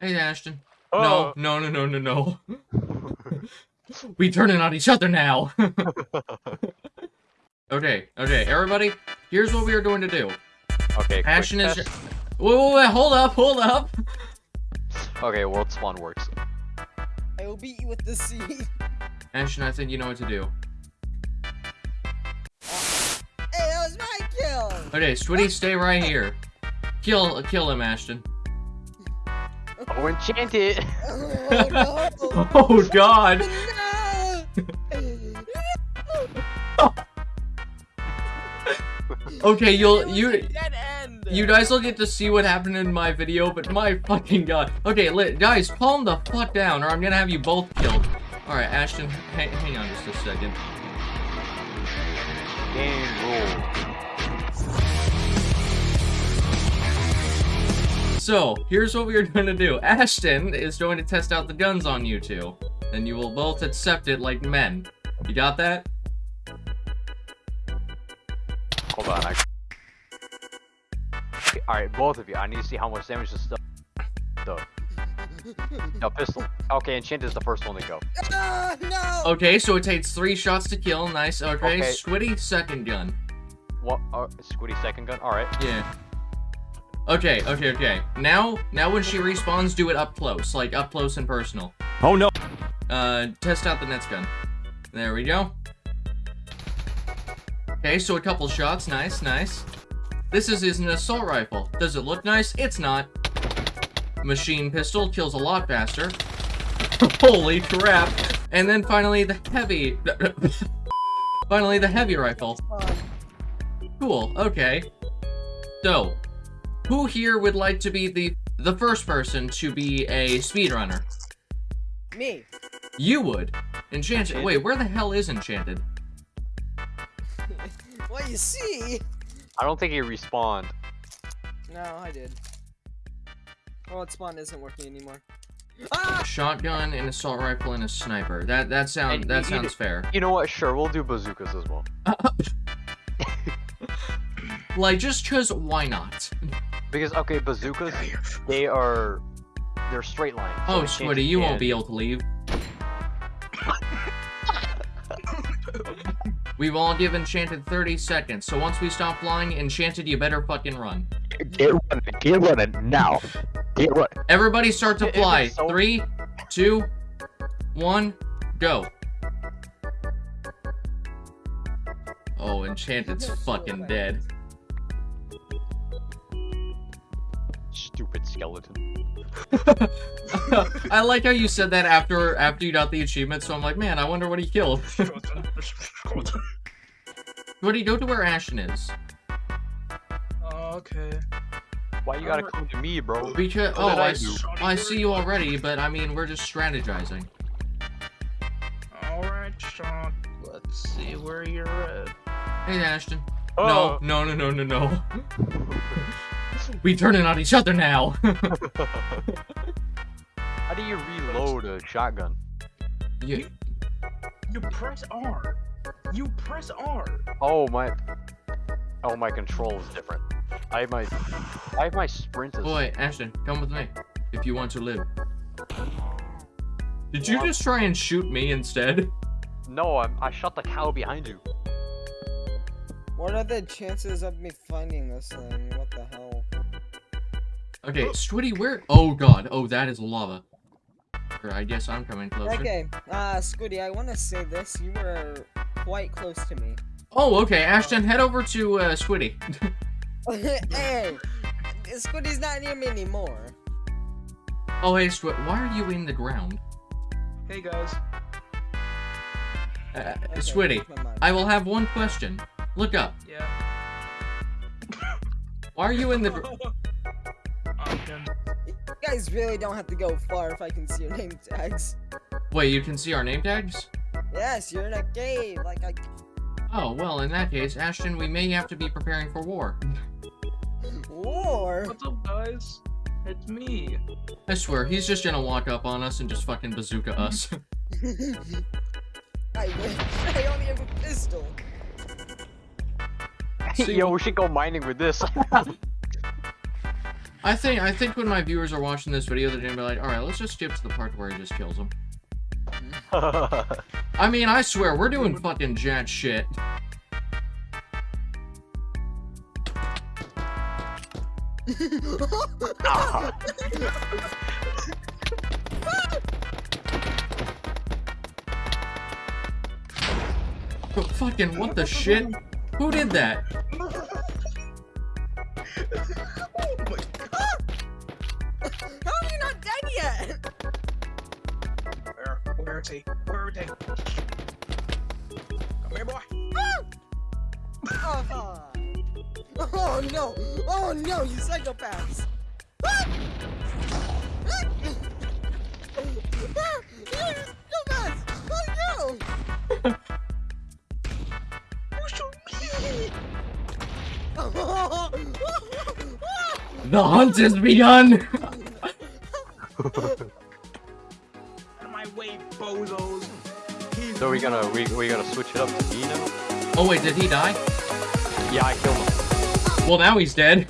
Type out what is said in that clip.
Hey, Ashton. Oh. No, no, no, no, no, no. we turning on each other now. okay, okay, everybody. Here's what we are going to do. Okay. quick Ashton is. test. Wait, wait, wait, hold up, hold up. Okay, world spawn works. I will beat you with the sea. Ashton, I think you know what to do. Hey, that was my kill. Okay, Switty, stay right here. Kill, kill him, Ashton. Oh, enchanted. Oh no. Oh God. Okay, you'll you a dead end. you guys will get to see what happened in my video, but my fucking god. Okay, li guys, calm the fuck down, or I'm gonna have you both killed. All right, Ashton, hang, hang on just a second. Game rule. So, here's what we're going to do. Ashton is going to test out the guns on you two. And you will both accept it like men. You got that? Hold on. I... Okay, Alright, both of you. I need to see how much damage this stuff. The, the pistol. Okay, enchanted is the first one to go. Ah, no. Okay, so it takes three shots to kill. Nice. Okay, Okay. Squiddy, second gun. What? Uh, Squiddy second gun. All right. Yeah. Okay, okay, okay. Now, now when she respawns, do it up close. Like, up close and personal. Oh no! Uh, test out the Nets gun. There we go. Okay, so a couple shots. Nice, nice. This is, is an assault rifle. Does it look nice? It's not. Machine pistol kills a lot faster. Holy crap. And then finally the heavy... finally the heavy rifle. Cool, okay. So, who here would like to be the the first person to be a speedrunner? Me. You would. Enchanted. Wait, where the hell is Enchanted? What you see? I don't think he respawned. No, I did. Oh, its spawn isn't working anymore. Ah! Shotgun, an assault rifle, and a sniper. That that sound And that you- you sounds fair. You know what? Sure, we'll do bazookas as well. Like just cause why not? Because okay, bazookas, they are they're straight lines. so Oh, enchanted Squiddy, you won't be able to leave. We've all give Enchanted 30 seconds, so once we stop flying, Enchanted, you better fucking run. Get running, get running now. Get running. Everybody start to It- it fly. so- Three, two, one, go. Oh, Enchanted's fucking dead. Stupid skeleton. I like how you said that after after you got the achievement, so I'm like, man, I wonder what he killed. What do you go to where Ashton is? Uh, okay. Why you gotta come to me, bro? Because oh, did I, I s- I see you already, but I mean, we're just strategizing. Alright, Sean. Let's see where you're at. Hey, Ashton. Oh. No, no, no, no, no, no. we turning on each other now. How do you reload a shotgun? you, You press R. You press R. Oh my. Oh my control is different. I have my. I have my sprint as. boy, Ashton, come with me if you want to live. Did you What? just try and shoot me instead? No, I'm, I shot the cow behind you. What are the chances of me finding this thing? What the hell? Okay, Switty, where? Oh god, oh that is lava. Or I guess I'm coming closer. Okay, uh, Squiddy, I want to say this. You were quite close to me. Oh, okay, Ashton, head over to uh, Squiddy. hey, Squiddy's not near me anymore. oh, hey, Squid, why are you in the ground? Hey guys. Uh, Okay, Squiddy. I will have one question. Look up. Yeah. Why are you in the? Gr- Ogden. You guys really don't have to go far if I can see your name tags. Wait, you can see our name tags? Yes, you're in a cave. Like I. Oh, well, in that case, Ashton, we may have to be preparing for war. War. What's up, guys? It's me. I swear, he's just gonna walk up on us and just fucking bazooka us. I wish I only have a pistol. See- Yo, we should go mining with this. I think I think when my viewers are watching this video, they're gonna be like, all right, let's just skip to the part where he just kills him. I mean, I swear, we're doing fucking jack shit. But fucking what the shit? Who did that? Where, where is he? Where is he? Come here, boy. Oh, oh no! Oh no, you psychopaths! Ah! Ah! Ah! You psychopaths! Oh no! You shoot me. The hunt has begun! So we gonna we we gonna switch it up to now? Oh wait, did he die? Yeah, I killed him. Well, now he's dead.